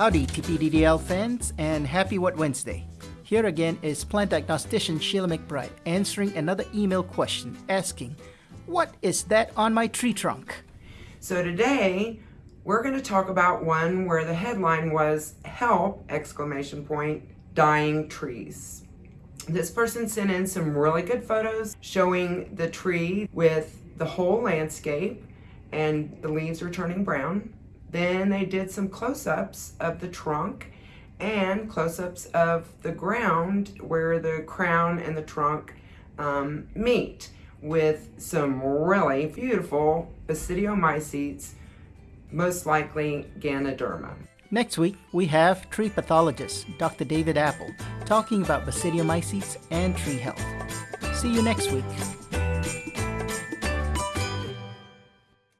Howdy, TPDDL fans, and happy What Wednesday. Here again is plant diagnostician Sheila McBride answering another email question asking, What is that on my tree trunk? So today, we're going to talk about one where the headline was Help! exclamation point, dying trees. This person sent in some really good photos showing the tree with the whole landscape and the leaves are turning brown. Then they did some close-ups of the trunk and close-ups of the ground where the crown and the trunk um, meet with some really beautiful basidiomycetes, most likely Ganoderma. Next week, we have tree pathologist Dr. David Appel talking about basidiomycetes and tree health. See you next week.